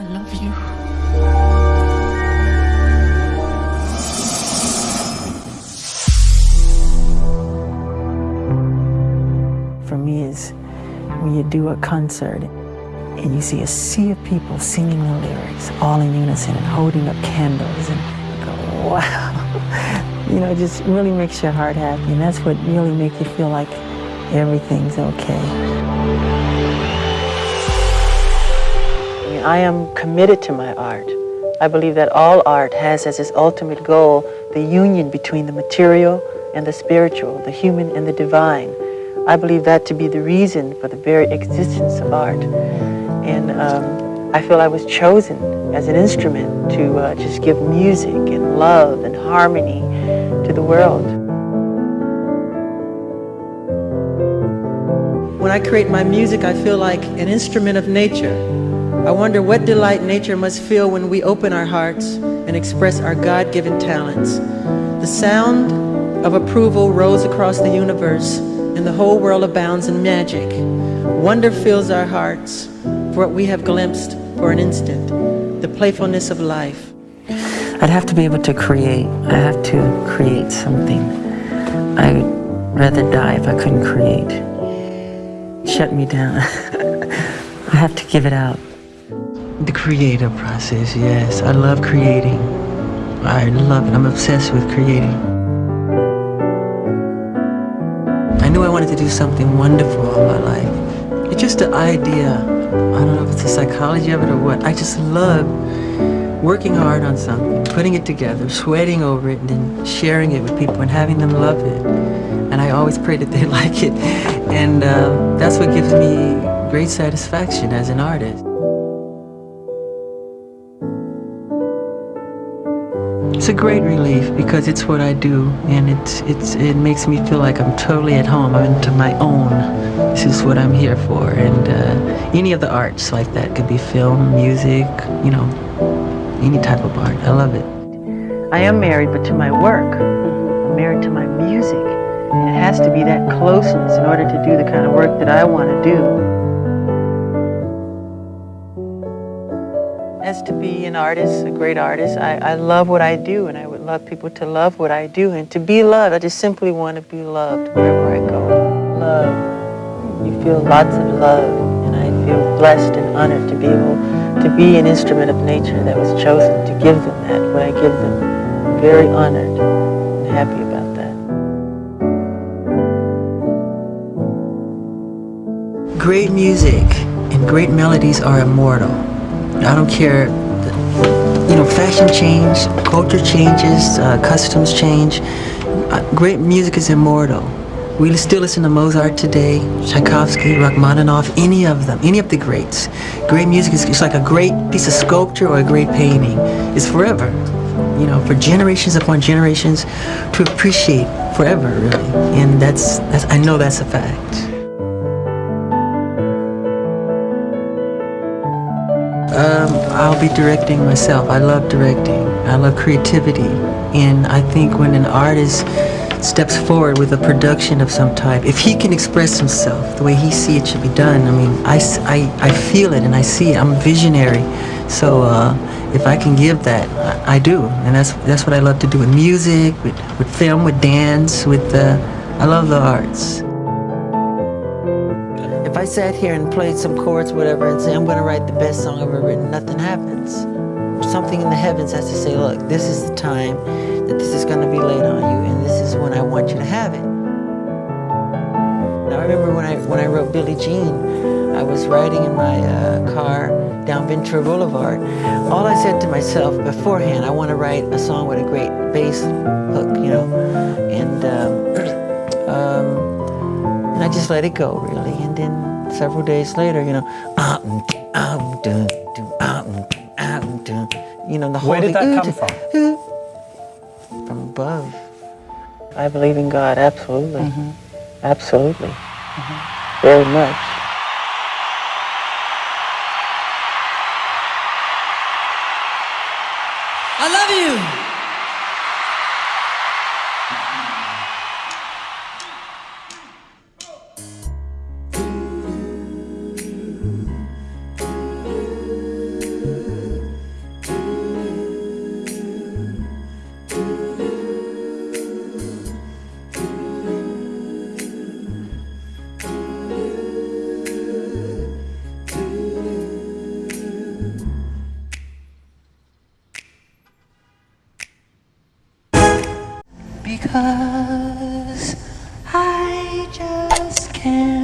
I love you. For me is when you do a concert and you see a sea of people singing the lyrics all in unison and holding up candles and go, wow. you know, it just really makes your heart happy. And that's what really makes you feel like everything's okay. I am committed to my art. I believe that all art has as its ultimate goal the union between the material and the spiritual, the human and the divine. I believe that to be the reason for the very existence of art. And um, I feel I was chosen as an instrument to uh, just give music and love and harmony to the world. When I create my music, I feel like an instrument of nature. I wonder what delight nature must feel when we open our hearts and express our God-given talents. The sound of approval rose across the universe and the whole world abounds in magic. Wonder fills our hearts for what we have glimpsed for an instant, the playfulness of life. I'd have to be able to create. I have to create something. I'd rather die if I couldn't create. Shut me down. I have to give it out. The creative process, yes. I love creating. I love it. I'm obsessed with creating. I knew I wanted to do something wonderful in my life. It's just the idea. I don't know if it's the psychology of it or what. I just love working hard on something, putting it together, sweating over it, and then sharing it with people and having them love it. And I always pray that they like it. And uh, that's what gives me great satisfaction as an artist. A great relief because it's what I do and it's, it's, it makes me feel like I'm totally at home. I'm into my own. This is what I'm here for. And uh, any of the arts like that could be film, music, you know, any type of art. I love it. I am married, but to my work. I'm married to my music. And it has to be that closeness in order to do the kind of work that I want to do. To be an artist, a great artist, I, I love what I do and I would love people to love what I do. And to be loved, I just simply want to be loved wherever I go. Love. You feel lots of love and I feel blessed and honored to be able to be an instrument of nature that was chosen to give them that, what I give them. I'm very honored and happy about that. Great music and great melodies are immortal. I don't care, you know, fashion change, culture changes, uh, customs change. Uh, great music is immortal. We still listen to Mozart today, Tchaikovsky, Rachmaninoff, any of them, any of the greats. Great music is it's like a great piece of sculpture or a great painting. It's forever, you know, for generations upon generations to appreciate forever, really. And that's, that's I know that's a fact. Um, I'll be directing myself. I love directing. I love creativity. And I think when an artist steps forward with a production of some type, if he can express himself the way he see it should be done, I mean, I, I, I feel it and I see it. I'm visionary. So uh, if I can give that, I, I, do. And that's, that's what I love to do with music, with, with film, with dance, with, uh, I love the arts. I sat here and played some chords, whatever, and say, I'm going to write the best song I've ever written, nothing happens. Something in the heavens has to say, look, this is the time that this is going to be laid on you, and this is when I want you to have it. Now, I remember when I, when I wrote Billie Jean, I was riding in my uh, car down Ventura Boulevard. All I said to myself beforehand, I want to write a song with a great bass hook, you know, and um, um, and I just let it go, really. And then several days later, you know, you know, the whole Where did that come from? From above. I believe in God, absolutely. Mm -hmm. Absolutely. Mm -hmm. Very much. I love you. Because I just can't.